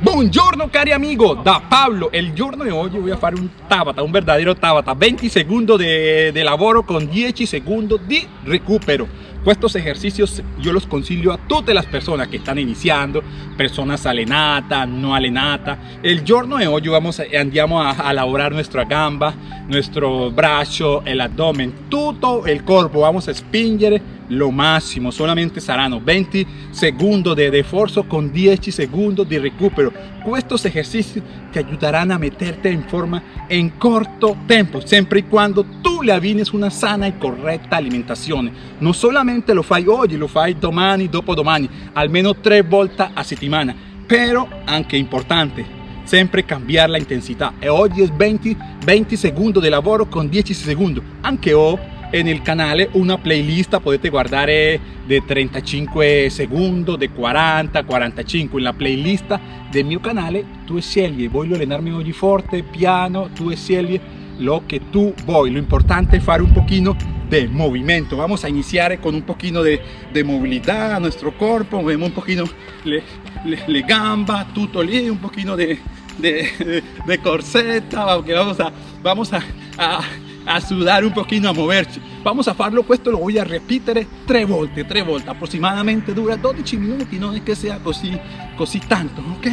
Buongiorno cari amigo, da Pablo. El giorno de oggi voy a fare un tabata, un verdadero tabata. 20 segundos de, de lavoro con 10 segundos di recupero. Estos ejercicios yo los consiglio a todas las personas que están iniciando, personas alenatas, no alenatas. El giorno de hoy vamos andiamo a, a elaborar nuestra gamba, nuestro brazo, el abdomen, todo el cuerpo. Vamos a spingere lo máximo, solamente saranno 20 segundos de esfuerzo con 10 segundos de recupero. Estos ejercicios te ayudarán a meterte en forma en corto tiempo, siempre y cuando tú le avines una sana y correcta alimentación. No solamente lo fai hoy, lo fai domani, dopodomani, almeno tres volte a settimana, pero anche importante, sempre cambiar la intensidad. E oggi es 20, 20 segundos de lavoro con 10 segundos, anche hoy en el canal una playlist podete guardar de 35 segundos, de 40, 45 en la playlist del mio canale tu scegli, voglio allenarmi oggi forte, piano, tu scegli lo que tú voy, lo importante es hacer un poquito de movimiento, vamos a iniciar con un poquito de, de movilidad a nuestro cuerpo, vemos un poquito le, le, le gamba, tutto lì, un poquito de, de, de corseta, vamos a, vamos a, a a sudar un poquito, a moverse. Vamos a farlo, esto lo voy a repetir tres volte, tres volte, aproximadamente dura 12 minutos, no es que sea così, così tanto, ok?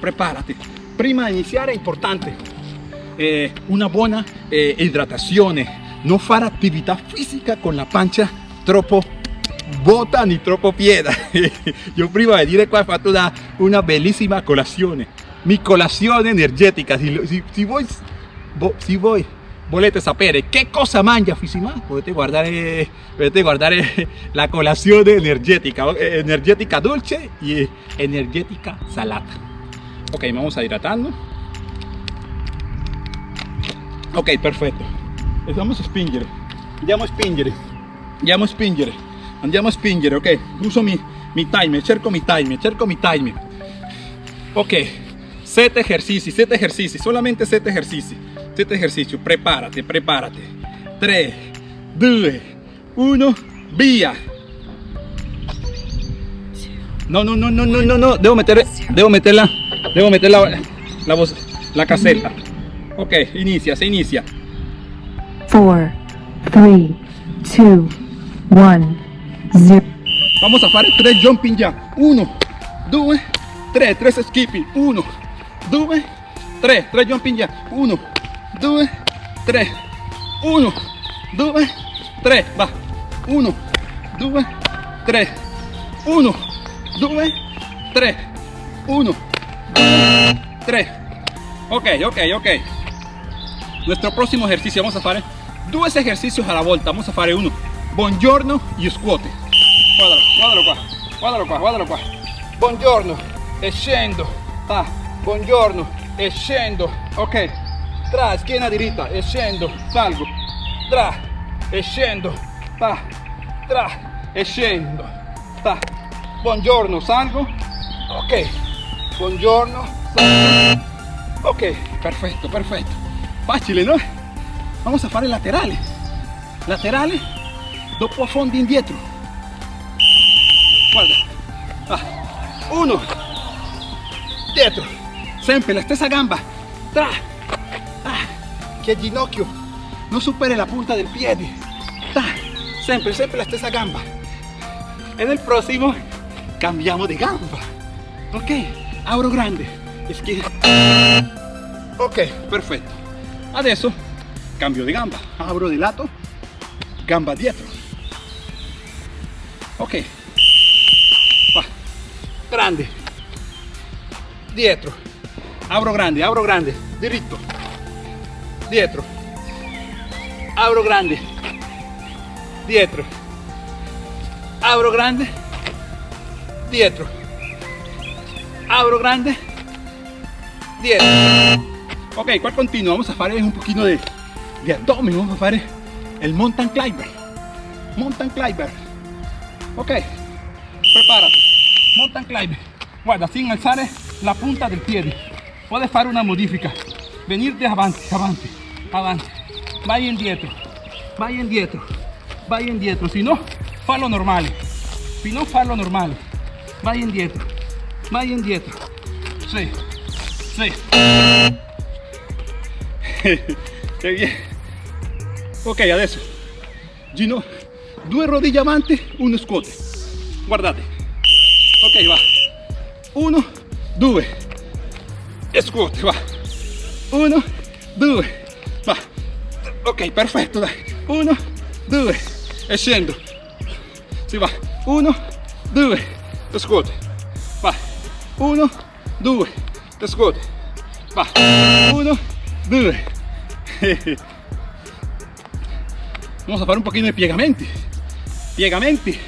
Prepárate. Prima de iniciar es importante eh, una buena eh, hidratación, no fare actividad física con la pancia troppo bota ni troppo pieda. Yo prima de dire qua ho fatto una, una bellissima colazione, mi colazione energética, si, si, si voi, si voi volete sapere che cosa mangia Fisima, potete guardare, potete guardare la colazione energética, energética dulce y energética salata. Ok, vamos a hidratando. Ok, perfetto. Vamos a spingere. Andiamo a spingere. Andiamo a spingere. Andiamo a spingere, ok? Uso mi, mi timer, cerco mi timer, cerco mi timer. Ok, 7 ejercicios, 7 ejercicios, solamente 7 ejercicios. 7 ejercicios, prepárate, prepárate. 3, 2, 1, vía. No, no, no, no, no, no, no, debo meter, debo meterla, debo meter la, la voz, la caseta. Ok, inicia, se inicia. 4, 3, 2, 1, 0. Vamos a fare 3 jumping ya. 1, 2, 3, 3 skipping. 1, 2, 3, 3 jumping ya. 1, 2, 3, 1, 2, 3, va, 1, 2, 3, 1, 2, 3, 1, 3. Ok, ok, ok. Nuestro próximo ejercicio, vamos a hacer dos ejercicios a la vuelta. Vamos a hacer uno, buongiorno y squat. Guardalo, guardalo qua, guardalo qua, guardalo qua. Buongiorno, e scendo, ah, buongiorno, e scendo, ok tra, schiena diritta e scendo, salgo, tra, e pa, tra, e scendo, pa, buongiorno, salgo, ok, buongiorno, salgo, ok, perfetto, perfetto, facile, no? Vamos a fare laterale, laterale, dopo affondi indietro, guarda, ah, uno, dietro, sempre la stessa gamba, tra, que el ginocchio no supere la punta del pie. Siempre, siempre la stessa gamba. En el próximo cambiamos de gamba. Ok, abro grande. que Ok, perfecto. Adesso cambio de gamba. Abro de lato, gamba dietro. Ok. Va. Grande. Dietro. Abro grande, abro grande. Diritto dietro. Abro grande. Dietro. Abro grande. Dietro. Abro grande. Dietro. Ok qua continuo vamos a fare un poquito de, de abdomen vamos a fare el mountain climber. Mountain climber. Ok prepárate. Mountain climber. Guarda sin alzare la punta del piede puedes fare una modifica. Venir de avanti avanti avanti, vai indietro, vai indietro, vai indietro, si no, fallo normale, si no fallo normale, vai indietro, vai indietro, sì, Sì. che bien. Ok, adesso. Gino, due rodiglie avanti, uno scuote. Guardate. Ok, va. Uno, due. E va. Uno, due. Ok, perfetto, dai. Uno, due. E scendo. Si va. Uno, due. E scuote. Va. Uno, due. E scuote. Va. Uno, due. Vamos a fare un pochino di piegamenti. Piegamenti.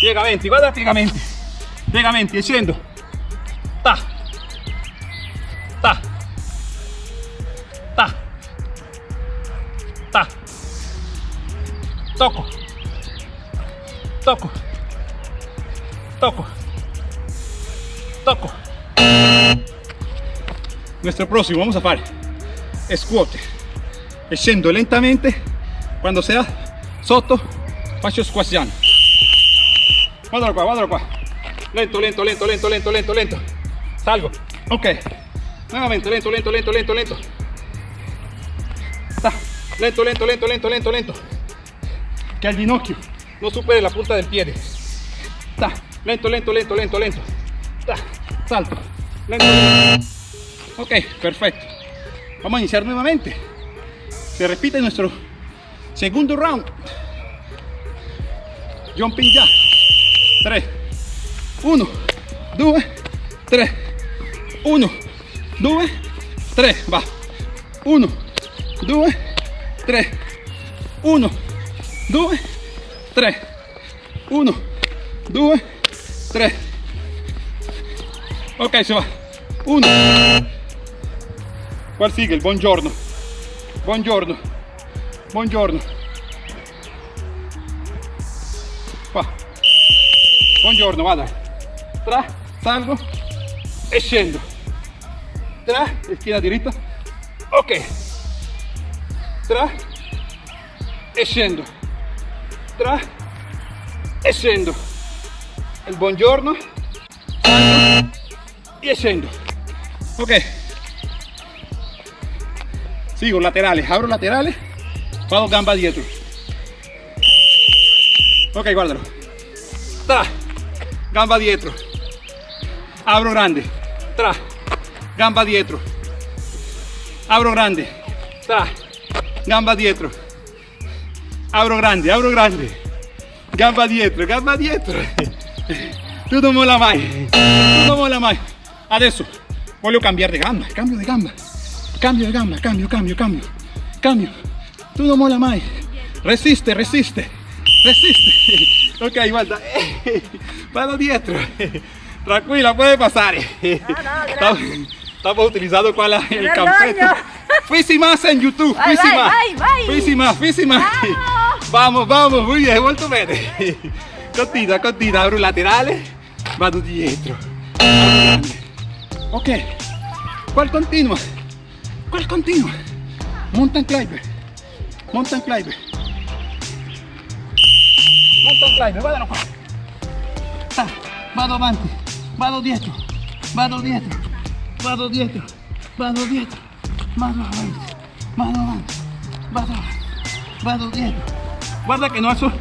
Piegamenti, guarda piegamenti. Piegamenti, e scendo. Tocco. Tocco. Tocco. Tocco. Nuestro próximo vamos a fare scuote e lentamente quando sea sotto faccio squasciano guardalo qua guardalo qua lento lento lento lento lento lento lento salgo ok nuevamente lento lento lento lento lento lento lento lento lento lento lento que al ginocchio no supere la punta del pie Sta. lento lento lento lento lento Sta. salto lento, lento. ok perfecto Vamos a iniciar nuevamente. Se repite nuestro segundo round. Jumping ya. 3, 1, 2, 3, 1, 2, 3. Va. 1, 2, 3, 1, 2, 3, 1, 2, 3. Ok, se va. 1. ¿Cuál sigue? El buongiorno. Buongiorno. Buongiorno. Qua. Buongiorno, vada. Tra, salgo e scendo. Tra, schiena diritta. Ok. Tra e scendo. Tra e scendo. Il buongiorno. Salgo e scendo. Ok. Sigo laterales, abro laterales, vado gamba dietro. Ok, guárdalo. Tra, gamba dietro. Abro grande. Tra, gamba dietro. Abro grande. Tra, gamba dietro. Abro grande, abro grande. Gamba dietro, gamba dietro. Tu non mola mai. Non mola mai. Adesso voglio cambiare di gamba, cambio di gamba. Cambio de gamba, cambio, cambio, cambio, cambio. Tú no mola más. Resiste, resiste, resiste. Ok, guarda. Mano dietro. Tranquila, puede pasar. Estamos utilizando cuál es el campete. Fisi más en YouTube. Más, fisi más. Vamos, vamos. Muy bien, vuelto bene. Continua, continua. Abro laterales. Vado dietro. Ok. ¿Cuál continua? ¿Cuál continua? Mountain climber. Mountain climber. Mountain climber, guardalo qua. Vado avanti, vado dietro, vado dietro, vado dietro, vado dietro, vado avanti, vado avanti, vado avanti, vado dietro. Guarda que no alzo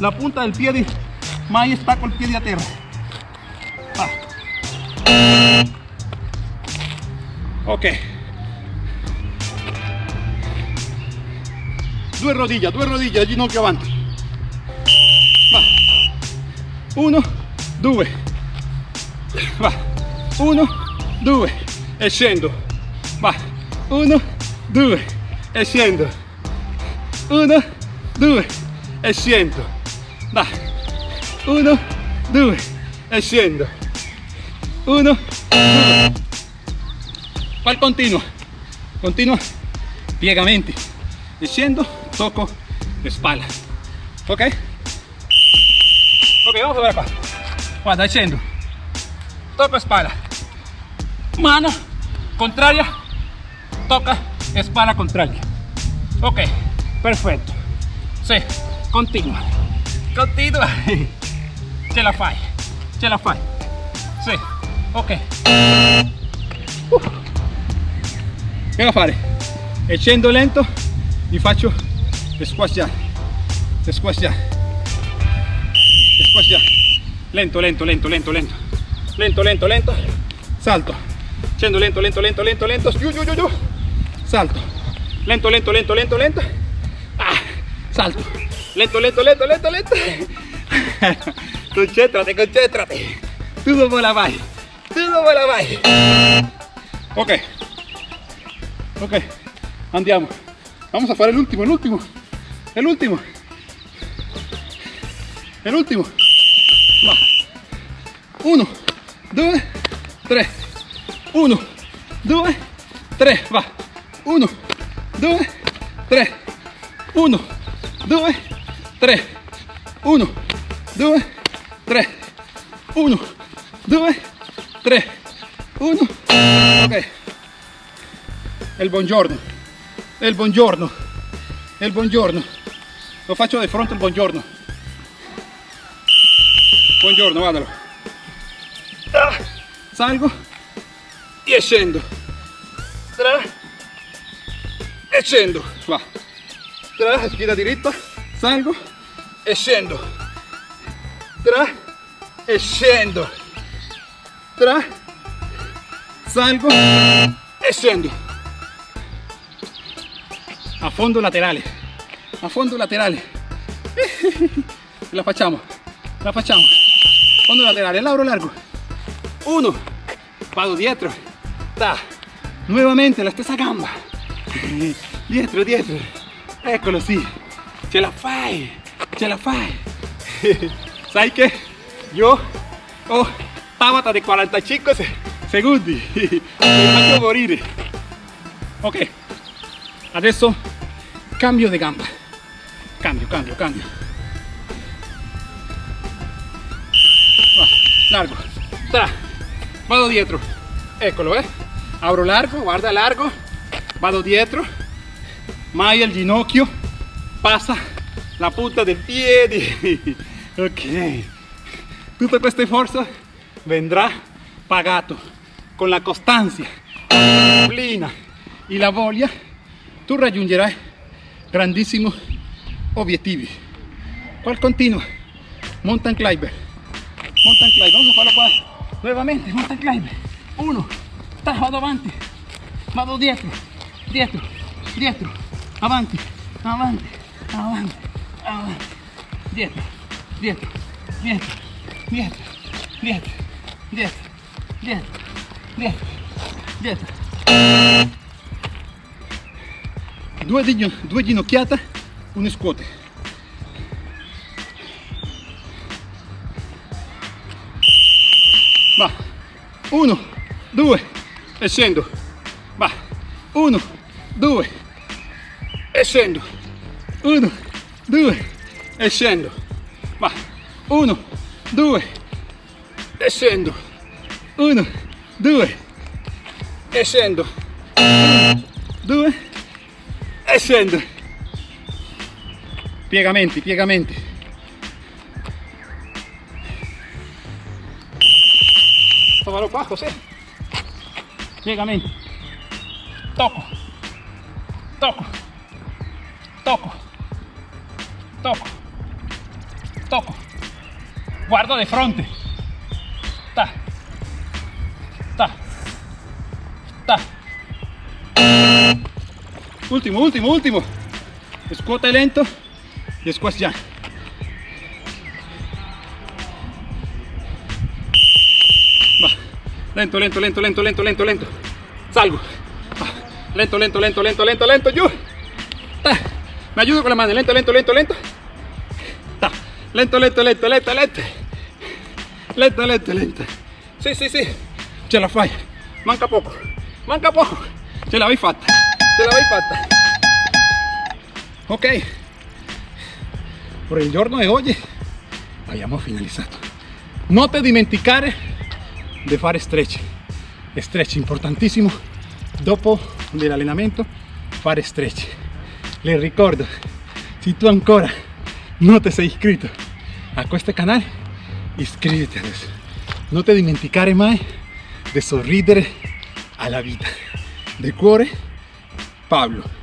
la punta del pie, de, mai stacco il piede a terra. Ah. Ok. due rodillas, due rodillas, ginocchio avanti. Va. Uno, due. Va. Uno, due. E. Va. Uno, due. E scendo. Uno, due. E. Va. Uno, due. E. Uno, due. Qual continua? Continua. Piegamenti. E scendo espalda. ¿Ok? Ok, vamos a ver acá. Guarda, scendo. Toco espalda. Mano contraria. Toca espalda contraria. Ok, perfecto. Sí, continua. Continua. Ce la fai. Ce la fai. Sì, ok. Uh. Che da fare? E scendo lento, vi faccio. Le squash jump. Lento, lento, lento, lento, lento. Lento, lento, lento. Salto. Scendo lento, lento, lento, lento, lento. Giù, giù, giù, giù. Salto. Lento, lento, lento, lento, lento. Ah, salto. Lento, lento, lento, lento, lento. concéntrate, concéntrate. Tu dove la? Tu dove la vai? Ok. Ok. Andiamo. Vamos a fare l'ultimo, l'ultimo. È l'ultimo. È l'ultimo. Va. Uno, due, tre. Uno, due, tre. Va. Uno, due, tre. Uno, due, 3, 1, 2, 3, 1, 2, 3, 1, ok. E il buongiorno, e il buongiorno, e il buongiorno. Lo faccio di fronte il buongiorno. Buongiorno, vadalo. Salgo e scendo. 3 e scendo. Va. 3, schiena diritta. Salgo e scendo. Tra e scendo. Tra, salgo e scendo. A fondo laterale. A fondo laterale. La facciamo. La facciamo. Fondo laterale, lauro largo. Uno. Vado dietro. Ta. Nuevamente la stessa gamba. Dietro, dietro. Eccolo sì. Ce la fai. Ce la fai. Sai che io ho Tabata di 45 se- secondi. Mi faccio morire. Ok. Adesso cambio di gamba. Cambio, cambio, cambio. Largo. Tra. Vado dietro. Eccolo, eh. Abro largo, guarda largo. Vado dietro. Mai al ginocchio. Passa la punta del piede. Ok. Tutta questa forza vendrà pagato con la costanza, disciplina e la voglia. Tu raggiungerai grandissimi obiettivi. Qual continua? Mountain climber. Mountain climber. Vamos a farlo qua. Nuevamente, mountain climber. Uno. Vado avanti. Vado dietro. Dietro. Dietro. Avanti. Avanti. Avanti. Avanti. Dietro. Dietro. Dietro. Dietro. Dietro. Dietro. Dietro. Dietro. Dietro. Due, digno- due ginocchiate, un scuote. Va. Uno, due, e scendo. Va. Uno, due, e scendo. Uno, due, e scendo. Va. Uno, due, e scendo. Uno, due, e scendo. Uno, due, e scendo. Piegamenti, piegamenti. Tómalo qua, José. Piegamenti. Tocco. Tocco. Tocco. Tocco. Tocco. Guardo di fronte. Ta. Ta. Ta. Ultimo, ultimo, ultimo. Scuote lento e squash jump. Va. Lento, lento, lento, lento, lento, lento, lento. Salgo. Lento, lento, lento, lento, lento, lento, giù. Ta. Me ayudo con la mano. Lento, lento, lento, lento. Lento, lento, lento, lento, lento. Lento, lento, lento. Sì, sì, sì. Ce la fai. Manca poco. Manca poco. Ce l'avevi fatta. Ce l'avevi fatta. Ok. Per il giorno di oggi abbiamo finalizzato. Non ti dimenticare di fare stretch. Stretch importantissimo. Dopo l'allenamento fare stretch. Le ricordo, se tu ancora no te has inscrito a este canal, iscríbete. No te dimenticare más de sorridere a la vida. De cuore, Pablo.